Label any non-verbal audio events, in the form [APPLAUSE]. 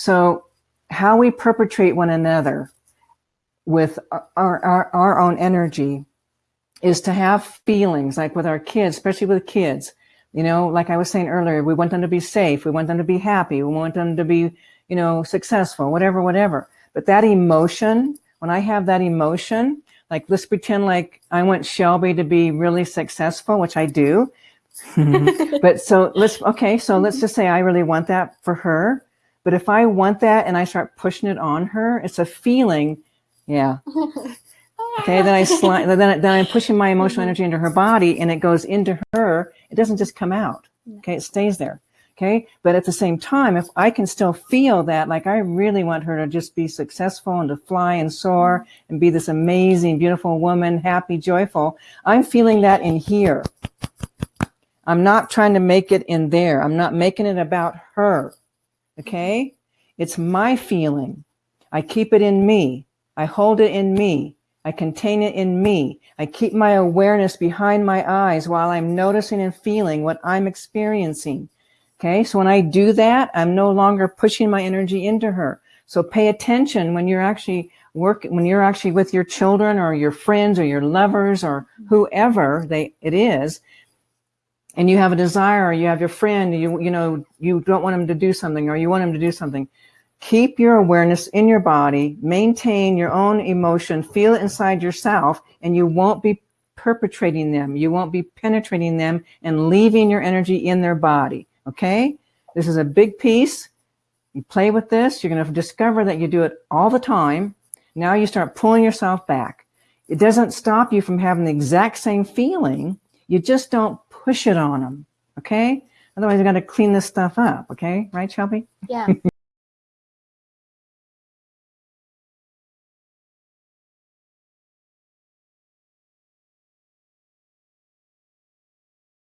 So how we perpetrate one another with our, our, our own energy is to have feelings like with our kids, especially with kids, you know, like I was saying earlier, we want them to be safe. We want them to be happy. We want them to be, you know, successful, whatever, whatever. But that emotion, when I have that emotion, like let's pretend like I want Shelby to be really successful, which I do. Mm-hmm. [LAUGHS] but so let's, okay, so let's just say I really want that for her. But if I want that and I start pushing it on her, it's a feeling. Yeah. [LAUGHS] Okay. Then I slide, then, then I'm pushing my emotional energy into her body and it goes into her. It doesn't just come out. Okay. It stays there. Okay. But at the same time, if I can still feel that, like I really want her to just be successful and to fly and soar mm-hmm. and be this amazing, beautiful woman, happy, joyful, I'm feeling that in here. I'm not trying to make it in there. I'm not making it about her. Okay. It's my feeling. I keep it in me. I hold it in me. I contain it in me. I keep my awareness behind my eyes while I'm noticing and feeling what I'm experiencing. Okay. So when I do that, I'm no longer pushing my energy into her. So pay attention when you're actually work, when you're actually with your children or your friends or your lovers or mm-hmm. whoever they, it is, and you have a desire or you have your friend, you, you know, you don't want them to do something or you want them to do something. Keep your awareness in your body, maintain your own emotion, feel it inside yourself, and you won't be perpetrating them. You won't be penetrating them and leaving your energy in their body. Okay. This is a big piece. You play with this. You're going to discover that you do it all the time. Now you start pulling yourself back. It doesn't stop you from having the exact same feeling. You just don't push it on them. Okay. Otherwise, you got to clean this stuff up. Okay. Right, Shelby? Yeah. [LAUGHS]